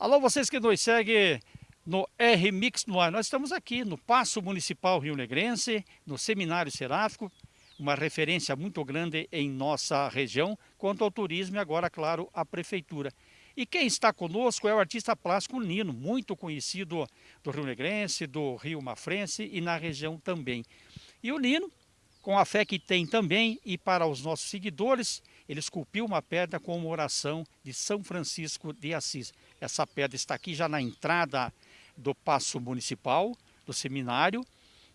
Alô, vocês que nos seguem no R-Mix no ar. Nós estamos aqui no Paço Municipal Rio Negrense, no Seminário Seráfico, uma referência muito grande em nossa região, quanto ao turismo e agora, claro, a prefeitura. E quem está conosco é o artista plástico Nino, muito conhecido do Rio Negrense, do Rio Mafrense e na região também. E o Nino, com a fé que tem também, e para os nossos seguidores, ele esculpiu uma pedra com uma oração de São Francisco de Assis. Essa pedra está aqui já na entrada do Paço Municipal, do seminário,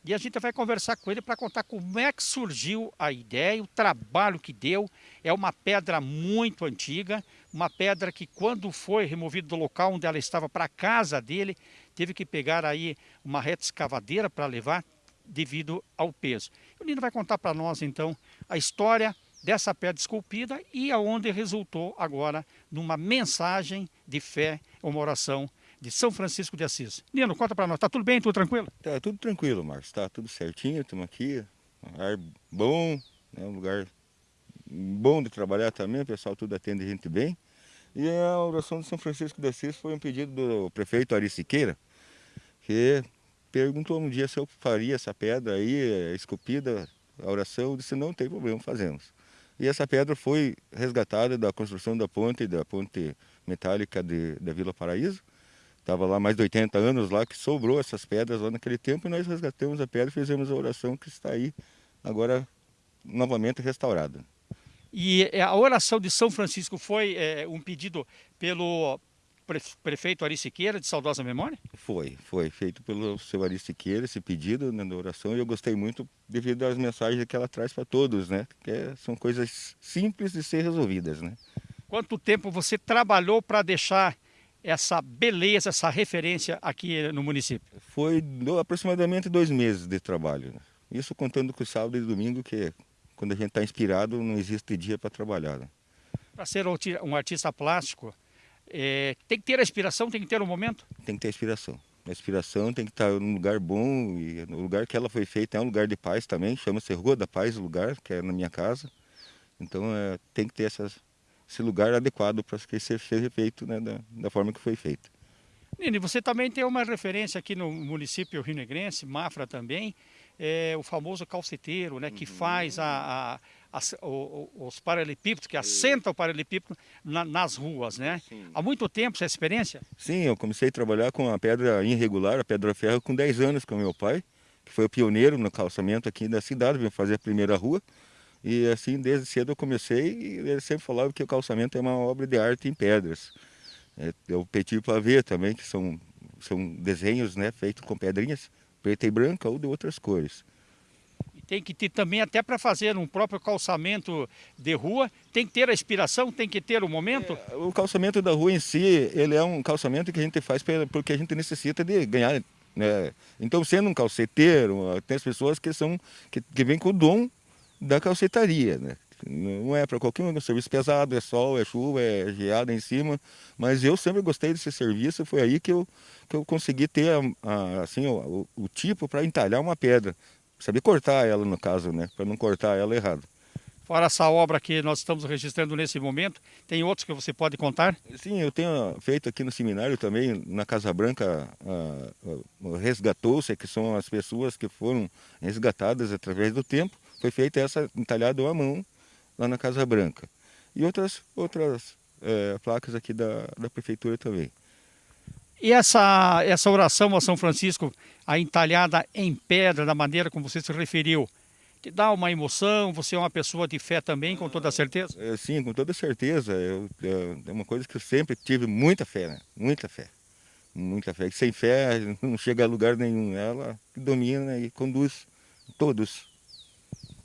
e a gente vai conversar com ele para contar como é que surgiu a ideia, o trabalho que deu. É uma pedra muito antiga, uma pedra que quando foi removida do local onde ela estava para a casa dele, teve que pegar aí uma reta escavadeira para levar devido ao peso. O Nino vai contar para nós então a história dessa pedra esculpida e aonde resultou agora numa mensagem de fé, uma oração de São Francisco de Assis. Nino, conta para nós, tá tudo bem, tudo tranquilo? Tá tudo tranquilo, Marcos, tá tudo certinho, estamos aqui, ar bom, né, um lugar bom de trabalhar também, o pessoal tudo atende a gente bem. E a oração de São Francisco de Assis foi um pedido do prefeito Ari Siqueira, que perguntou um dia se eu faria essa pedra aí, esculpida, a oração, eu disse, não tem problema, fazemos. E essa pedra foi resgatada da construção da ponte, da ponte metálica de, da Vila Paraíso. Estava lá mais de 80 anos lá, que sobrou essas pedras lá naquele tempo, e nós resgatamos a pedra e fizemos a oração que está aí agora novamente restaurada. E a oração de São Francisco foi é, um pedido pelo prefeito Ari Siqueira, de saudosa memória? Foi, foi feito pelo seu Ari Siqueira, esse pedido né, da oração, e eu gostei muito devido às mensagens que ela traz para todos, né? Que é, são coisas simples de ser resolvidas, né? Quanto tempo você trabalhou para deixar essa beleza, essa referência aqui no município? Foi do, aproximadamente dois meses de trabalho. Né? Isso contando com sábado e domingo, que quando a gente está inspirado, não existe dia para trabalhar. Né? Para ser um artista plástico, é, tem que ter a inspiração, tem que ter o um momento? Tem que ter a inspiração. A inspiração tem que estar num lugar bom e no lugar que ela foi feita é um lugar de paz também, chama-se Rua da Paz o lugar, que é na minha casa. Então é, tem que ter essas, esse lugar adequado para que seja feito né, da, da forma que foi feito. Nini, você também tem uma referência aqui no município Rio Negrense, Mafra também, é o famoso calceteiro, né, que faz a, a as, os paralelepípedos, que assenta o paralelepípedo na, nas ruas, né? Sim. Há muito tempo essa experiência? Sim, eu comecei a trabalhar com a pedra irregular, a pedra ferro, com 10 anos com meu pai, que foi o pioneiro no calçamento aqui da cidade, veio fazer a primeira rua. E assim, desde cedo eu comecei e ele sempre falava que o calçamento é uma obra de arte em pedras. É, o petit ver também, que são, são desenhos né, feitos com pedrinhas, preta e branca ou de outras cores tem que ter também até para fazer um próprio calçamento de rua, tem que ter a inspiração, tem que ter o momento? É, o calçamento da rua em si, ele é um calçamento que a gente faz porque a gente necessita de ganhar. Né? Então, sendo um calceteiro, tem as pessoas que, são, que, que vêm com o dom da calcetaria, né? Não é para qualquer um, é um serviço pesado, é sol, é chuva, é geada em cima, mas eu sempre gostei desse serviço, foi aí que eu, que eu consegui ter a, a, assim, o, o, o tipo para entalhar uma pedra saber cortar ela no caso, né? Para não cortar ela errado. Fora essa obra que nós estamos registrando nesse momento, tem outros que você pode contar? Sim, eu tenho feito aqui no seminário também, na Casa Branca, resgatou-se, que são as pessoas que foram resgatadas através do tempo. Foi feita essa entalhada à mão lá na Casa Branca. E outras, outras é, placas aqui da, da prefeitura também. E essa, essa oração a São Francisco, a entalhada em pedra, da maneira como você se referiu, te dá uma emoção? Você é uma pessoa de fé também, com toda certeza? É, sim, com toda certeza. Eu, eu, é uma coisa que eu sempre tive muita fé, né? Muita fé. Muita fé. Sem fé não chega a lugar nenhum. Ela domina e conduz todos.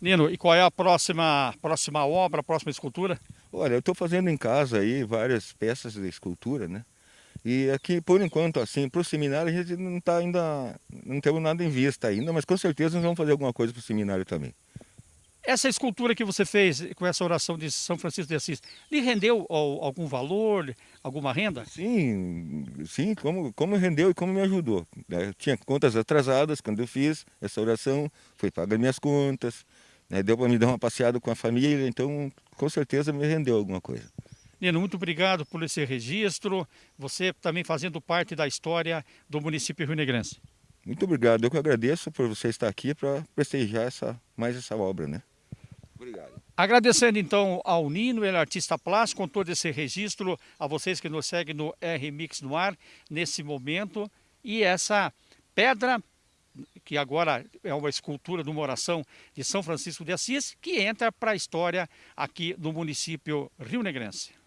Nino, e qual é a próxima, próxima obra, a próxima escultura? Olha, eu estou fazendo em casa aí várias peças de escultura, né? E aqui, por enquanto, assim, para o seminário a gente não está ainda, não temos nada em vista ainda, mas com certeza nós vamos fazer alguma coisa para o seminário também. Essa escultura que você fez com essa oração de São Francisco de Assis, lhe rendeu algum valor, alguma renda? Sim, sim, como, como rendeu e como me ajudou. Eu tinha contas atrasadas quando eu fiz essa oração, foi pagar minhas contas, né, deu para me dar uma passeada com a família, então com certeza me rendeu alguma coisa. Nino, muito obrigado por esse registro, você também fazendo parte da história do município rio-negrense. Muito obrigado, eu que agradeço por você estar aqui para prestigiar essa, mais essa obra, né? Obrigado. Agradecendo então ao Nino, ele é artista plástico, com todo esse registro, a vocês que nos seguem no R-Mix no ar, nesse momento, e essa pedra que agora é uma escultura de uma oração de São Francisco de Assis, que entra para a história aqui no município rio-negrense.